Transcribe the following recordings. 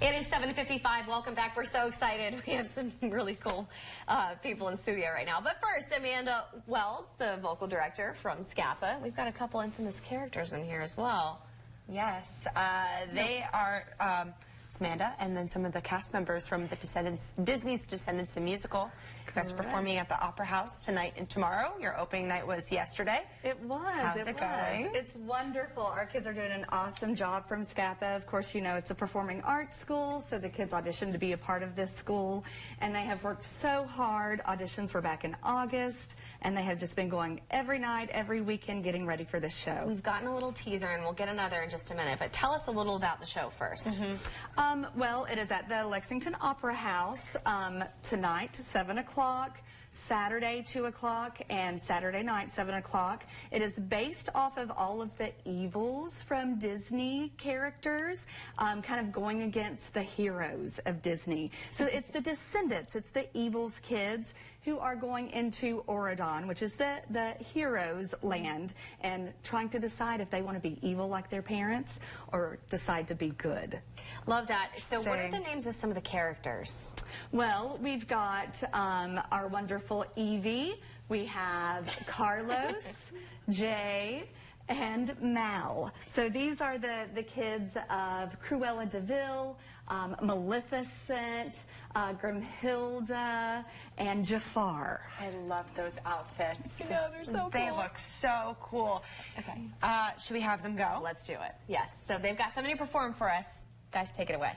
It is 7.55. Welcome back. We're so excited. We have some really cool uh, people in studio right now. But first, Amanda Wells, the vocal director from SCAPA. We've got a couple infamous characters in here as well. Yes, uh, they are um, Amanda and then some of the cast members from the Descendants, Disney's Descendants the Musical. You guys are performing at the Opera House tonight and tomorrow. Your opening night was yesterday. It was. How's it, it was. going? It's wonderful. Our kids are doing an awesome job from SCAPA. Of course, you know it's a performing arts school, so the kids auditioned to be a part of this school, and they have worked so hard. Auditions were back in August, and they have just been going every night, every weekend, getting ready for this show. We've gotten a little teaser, and we'll get another in just a minute. But tell us a little about the show 1st Um, well, it is at the Lexington Opera House um, tonight, 7 o'clock, Saturday, 2 o'clock, and Saturday night, 7 o'clock. It is based off of all of the evils from Disney characters, um, kind of going against the heroes of Disney. So it's the descendants, it's the evils kids who are going into Auradon, which is the, the heroes' land, and trying to decide if they want to be evil like their parents or decide to be good. Love that. So what are the names of some of the characters? Well, we've got um, our wonderful Evie. We have Carlos, Jay, and Mal. So these are the, the kids of Cruella de Vil, um, Maleficent, uh, Grimhilde, and Jafar. I love those outfits. I know, they're so They cool. look so cool. Okay. Uh, should we have them go? Let's do it. Yes. So they've got somebody to perform for us. Guys, take it away.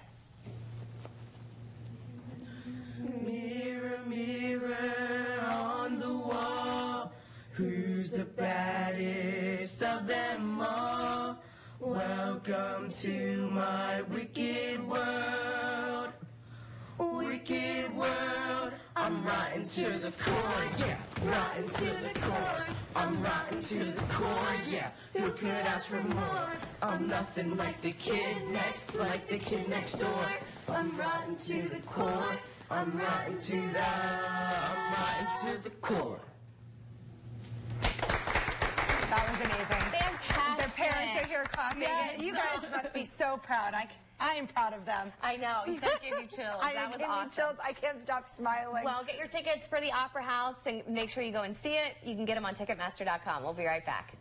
Of them all? Welcome to my wicked world. Wicked world, I'm rotten to the core, yeah. Rotten to the core, I'm rotten to the core, yeah. Who could ask for more? I'm nothing like the kid next, like the kid next door. I'm rotten to the core, I'm rotten to the, I'm rotten to the core. That was amazing. Fantastic. Their parents are. Yes. You guys must be so proud. I, I am proud of them. I know. You said it gave you chills. I that was give me awesome. chills. I can't stop smiling. Well, get your tickets for the Opera House and make sure you go and see it. You can get them on Ticketmaster.com. We'll be right back.